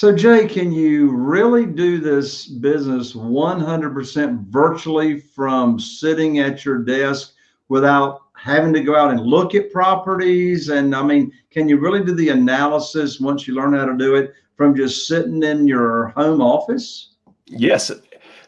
So Jay, can you really do this business 100% virtually from sitting at your desk without having to go out and look at properties? And I mean, can you really do the analysis once you learn how to do it from just sitting in your home office? Yes,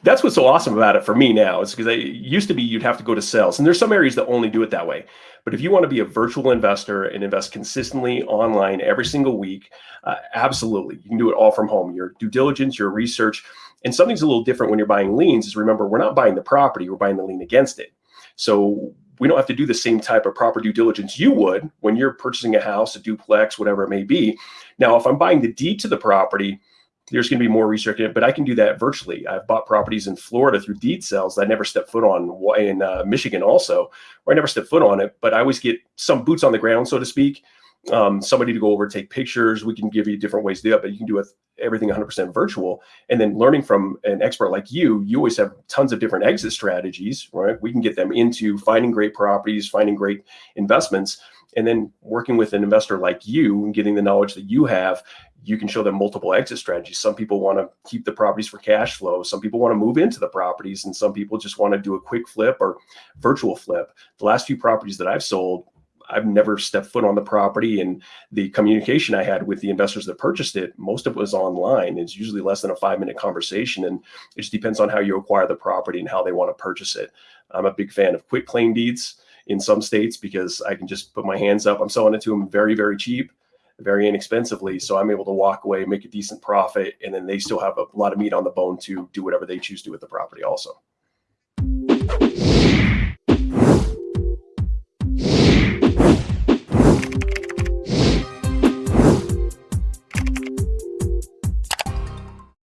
that's what's so awesome about it for me now is because it used to be you'd have to go to sales and there's some areas that only do it that way. But if you want to be a virtual investor and invest consistently online every single week uh, absolutely you can do it all from home. Your due diligence your research and something's a little different when you're buying liens is remember we're not buying the property we're buying the lien against it. So we don't have to do the same type of proper due diligence you would when you're purchasing a house a duplex whatever it may be. Now if i'm buying the deed to the property there's going to be more research in it, but I can do that virtually. I've bought properties in Florida through deed sales that I never stepped foot on in uh, Michigan also, where I never stepped foot on it, but I always get some boots on the ground, so to speak. Um, somebody to go over, take pictures. We can give you different ways to do it, but you can do everything 100% virtual. And then learning from an expert like you, you always have tons of different exit strategies, right? We can get them into finding great properties, finding great investments, and then working with an investor like you and getting the knowledge that you have you can show them multiple exit strategies. Some people want to keep the properties for cash flow. Some people want to move into the properties and some people just want to do a quick flip or virtual flip. The last few properties that I've sold, I've never stepped foot on the property and the communication I had with the investors that purchased it, most of it was online. It's usually less than a five minute conversation. And it just depends on how you acquire the property and how they want to purchase it. I'm a big fan of quick claim deeds in some states because I can just put my hands up. I'm selling it to them very, very cheap, very inexpensively. So I'm able to walk away, make a decent profit, and then they still have a lot of meat on the bone to do whatever they choose to with the property also.